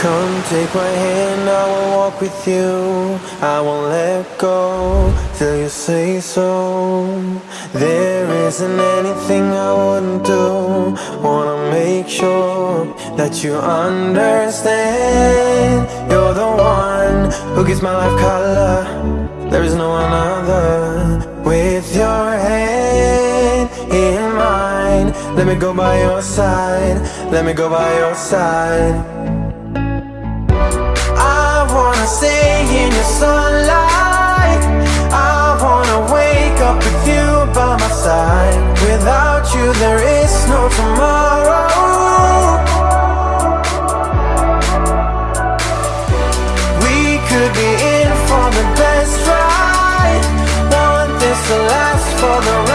Come take my hand, I will walk with you. I won't let go till you say so. There isn't anything I wouldn't do. Wanna make sure that you understand. You're the one who gives my life color. There is no one other With your hand in mine. Let me go by your side Let me go by your side stay in your sunlight I wanna wake up with you by my side. Without you there is no tomorrow. We could be in for the best ride. Want this to last for the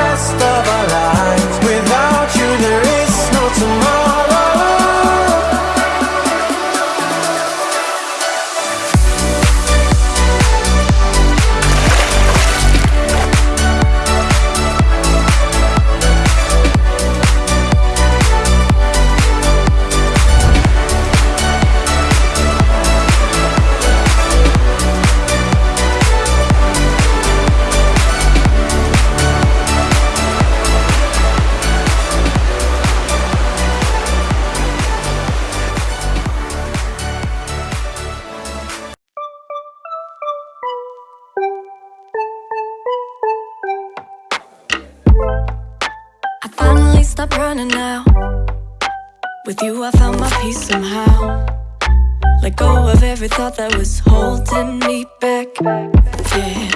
With you I found my peace somehow. Let go of every thought that was holding me back. Yeah.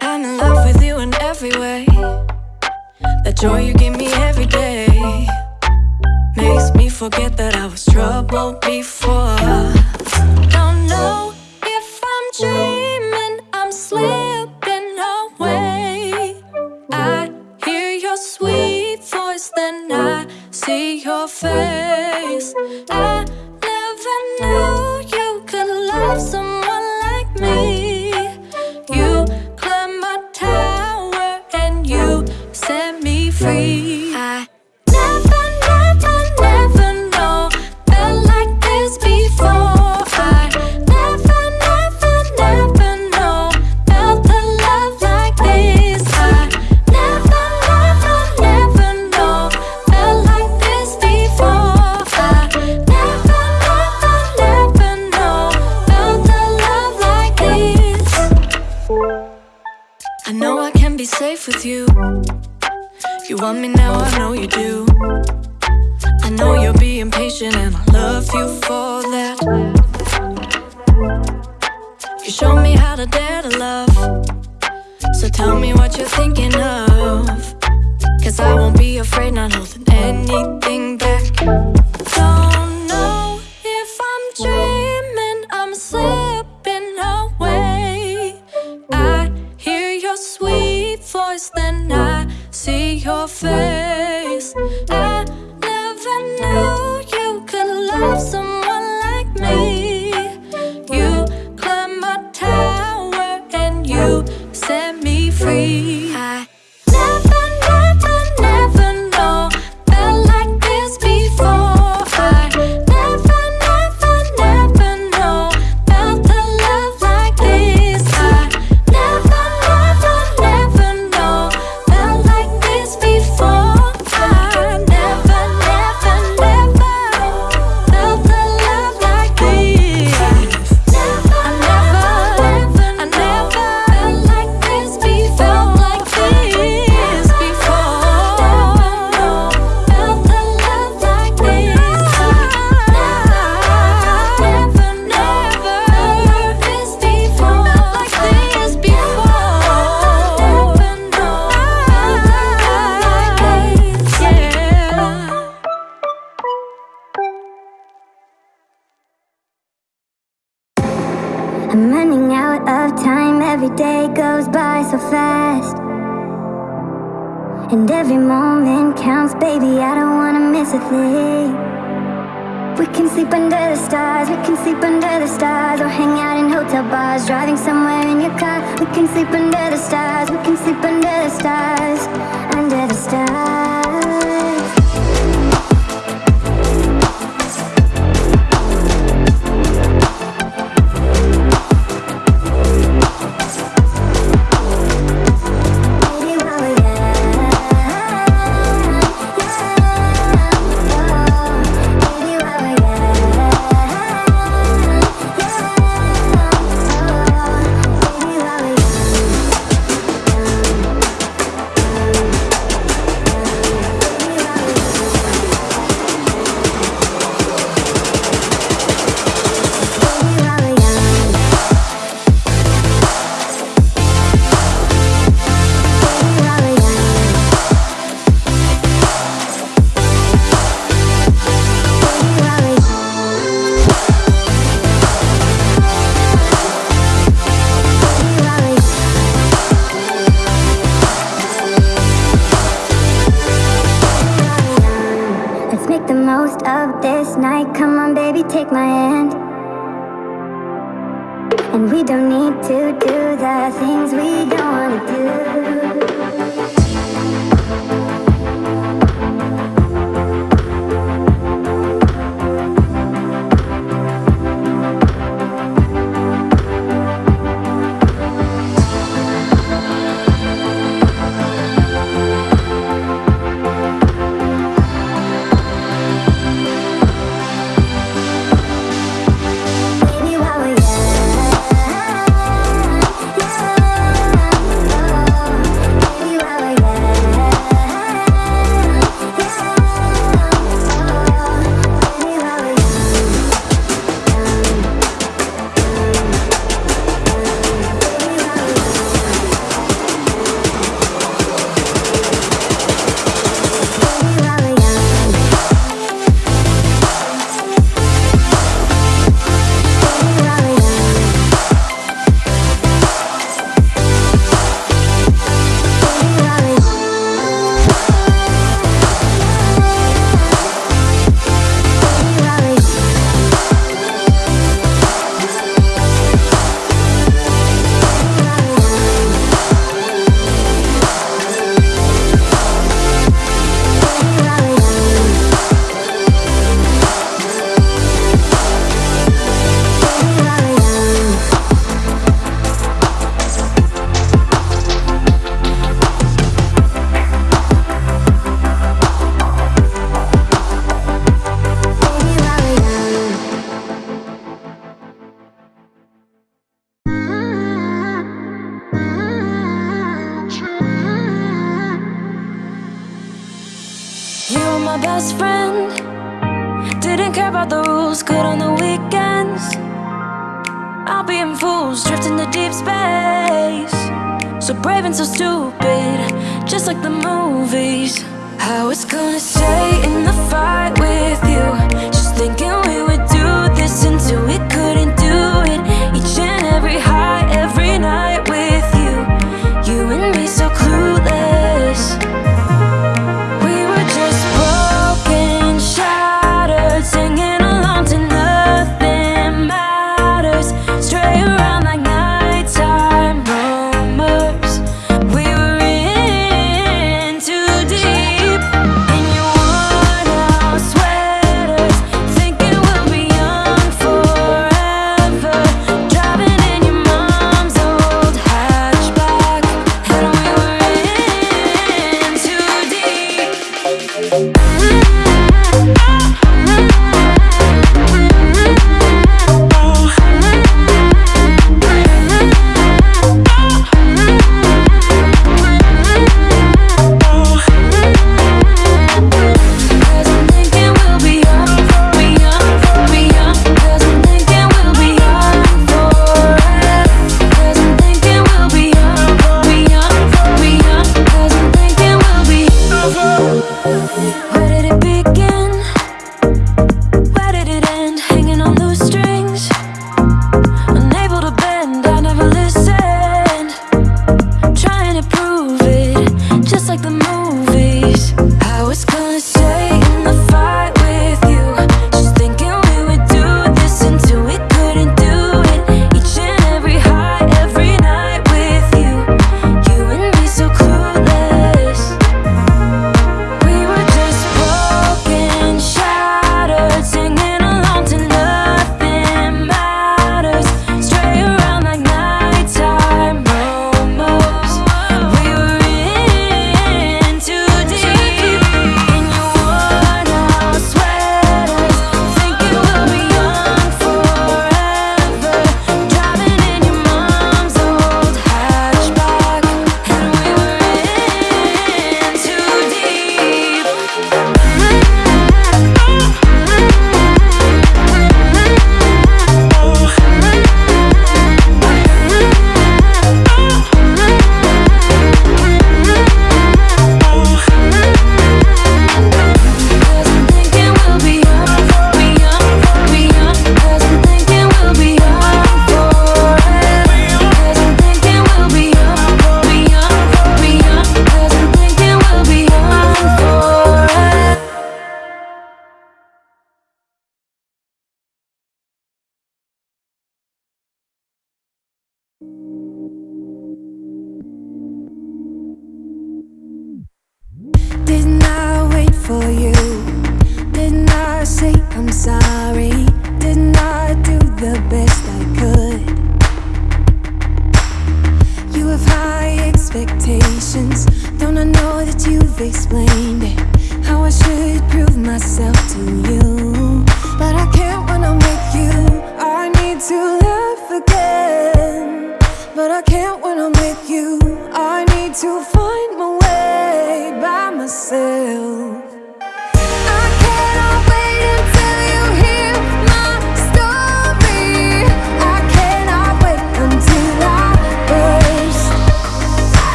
I'm in love with you in every way. That joy you give me every day Makes me forget that I was troubled before. Don't know if I'm dreaming, I'm slipping away. I hear your sweet voice, then I face goes by so fast. And every moment counts, baby, I don't wanna miss a thing. We can sleep under the stars, we can sleep under the stars, or hang out in hotel bars, driving somewhere in your car. We can sleep under the stars, we can sleep under the stars, under the stars. I'll be in fools drifting to deep space. So brave and so stupid Just like the movies. How it's gonna stay in the fight with you. Just thinking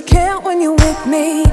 you can't when you're with me.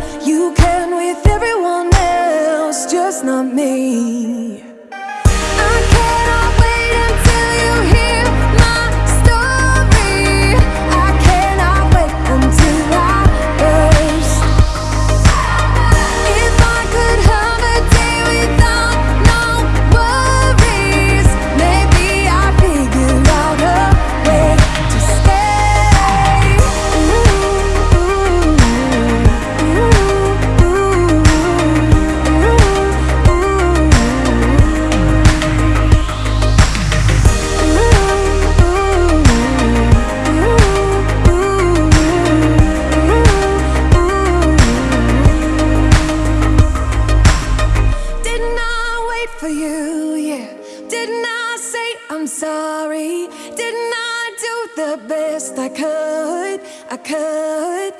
could.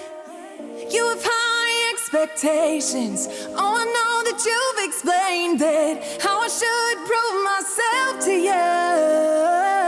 You have high expectations. Oh, I know that you've explained it. How I should prove myself to you.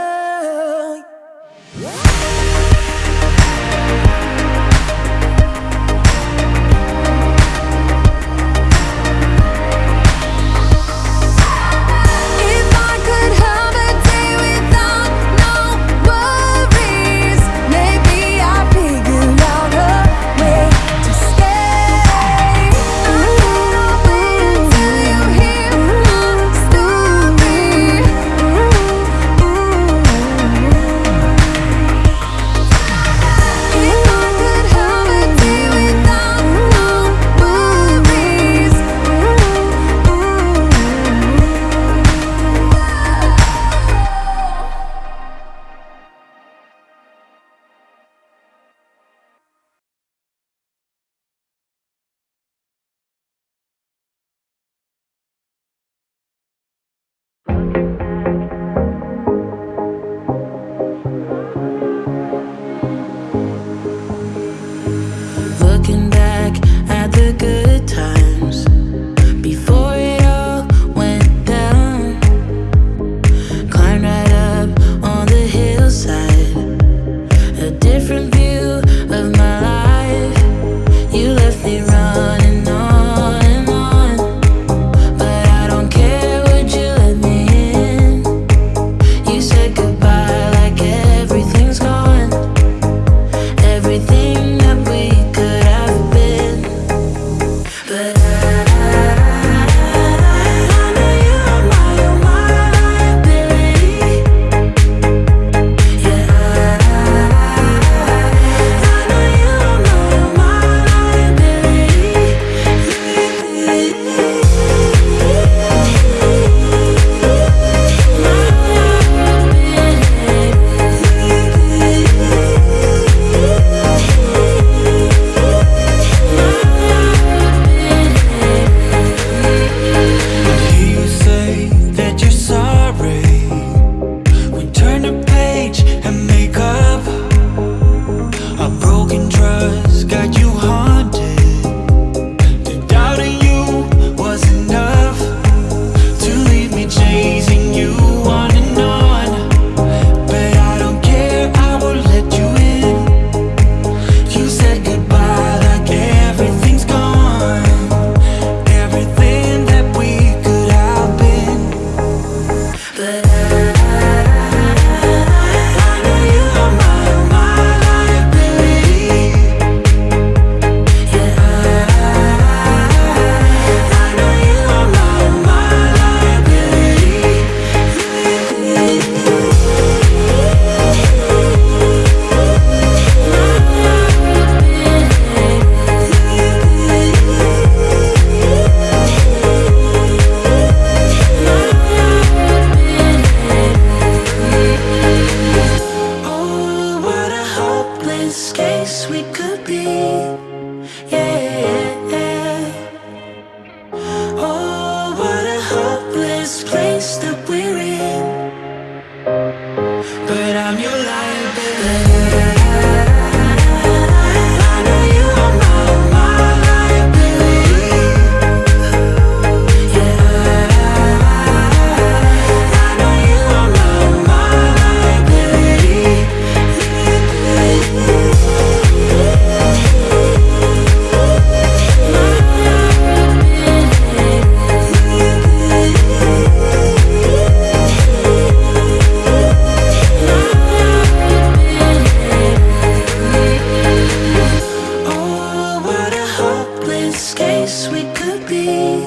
could be.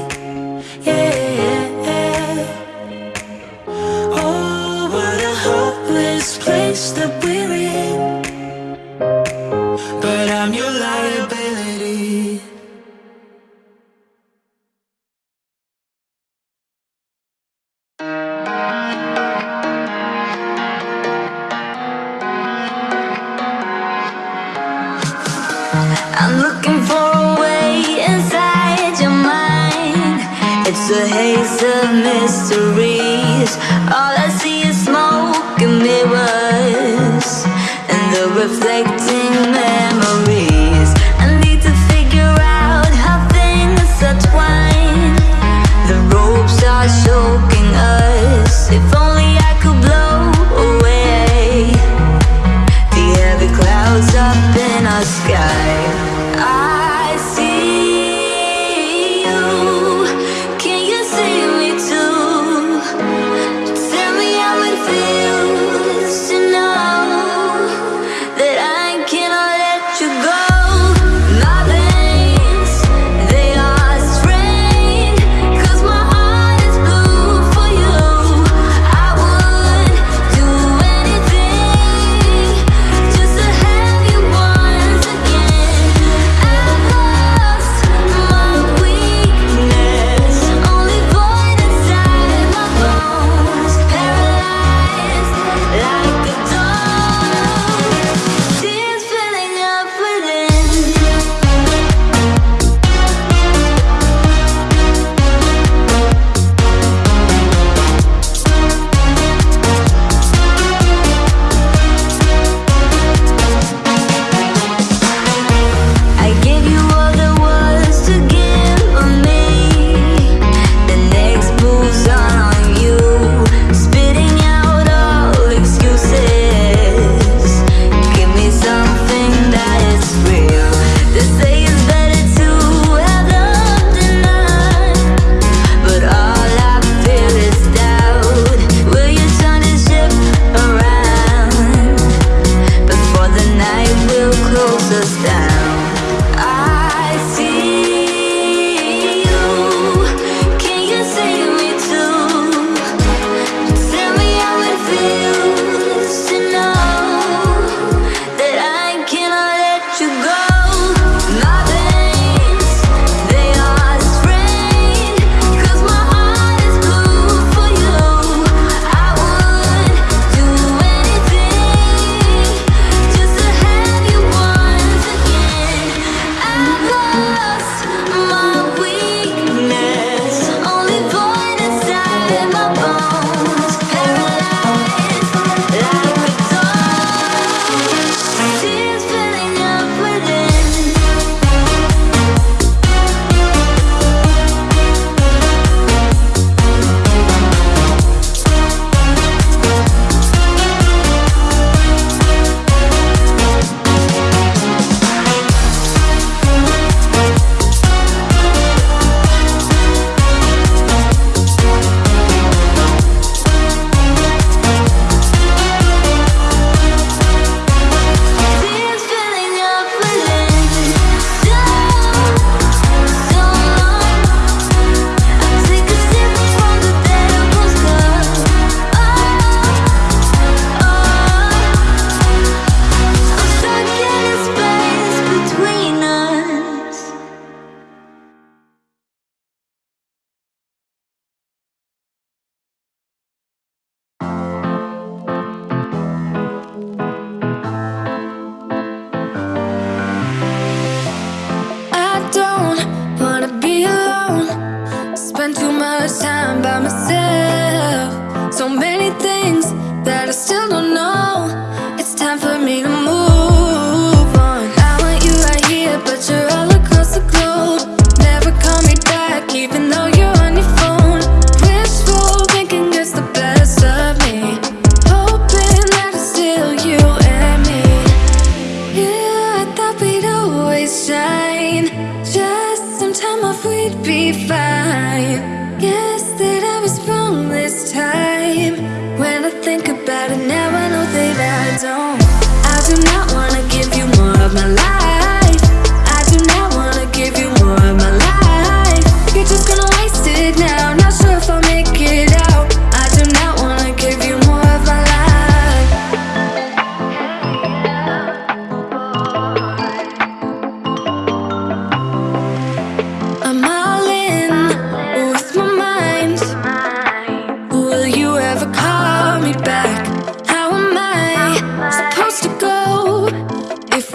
Yeah. up in our sky.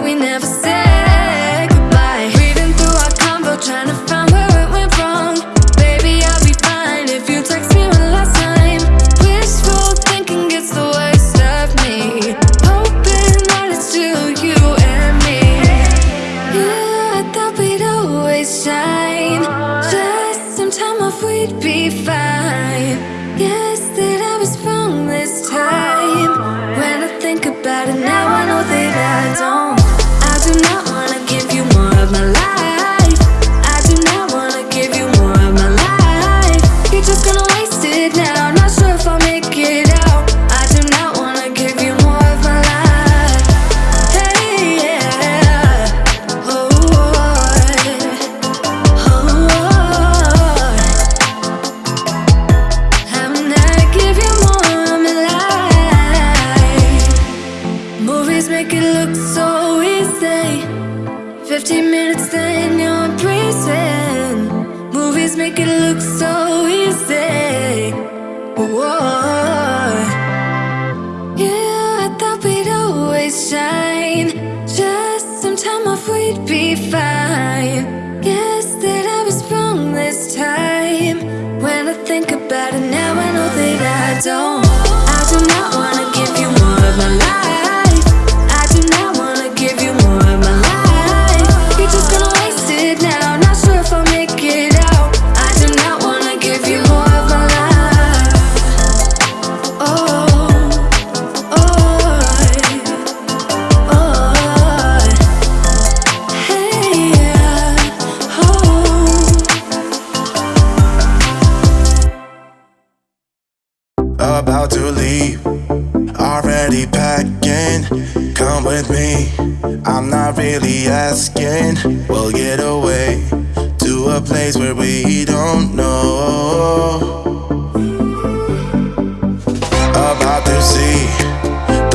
we never said But now. I know that I don't I do not wanna give you more of my life. to leave. Already packing, come with me. I'm not really asking. We'll get away to a place where we don't know. About to see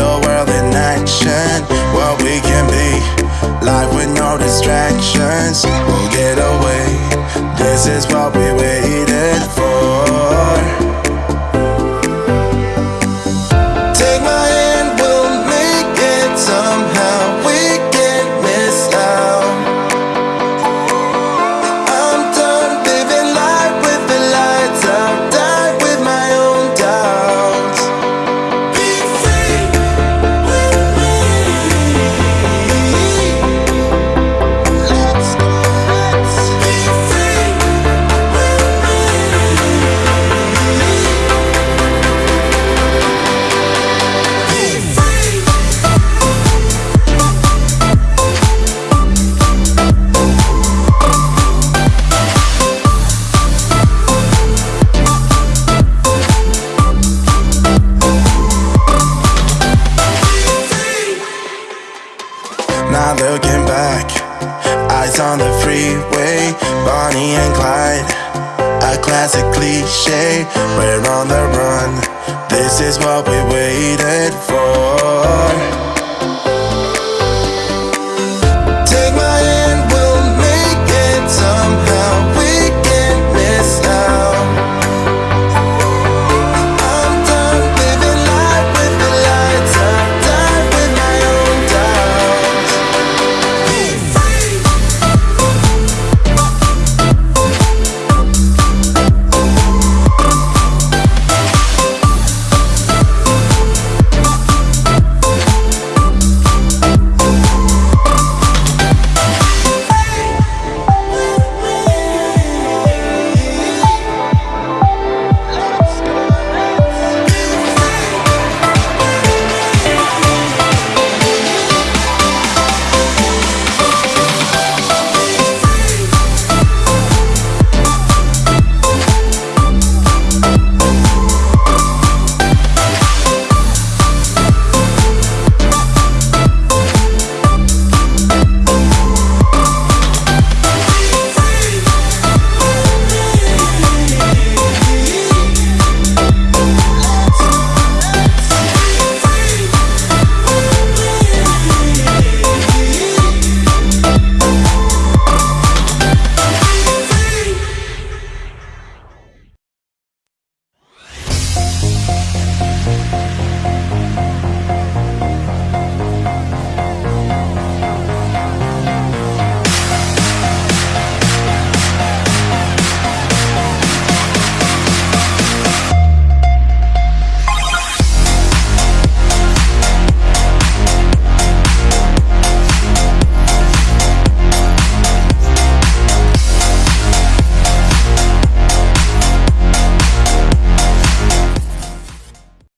the world in action, what we can be. Life with no distractions, we'll get away. This is what we waited for.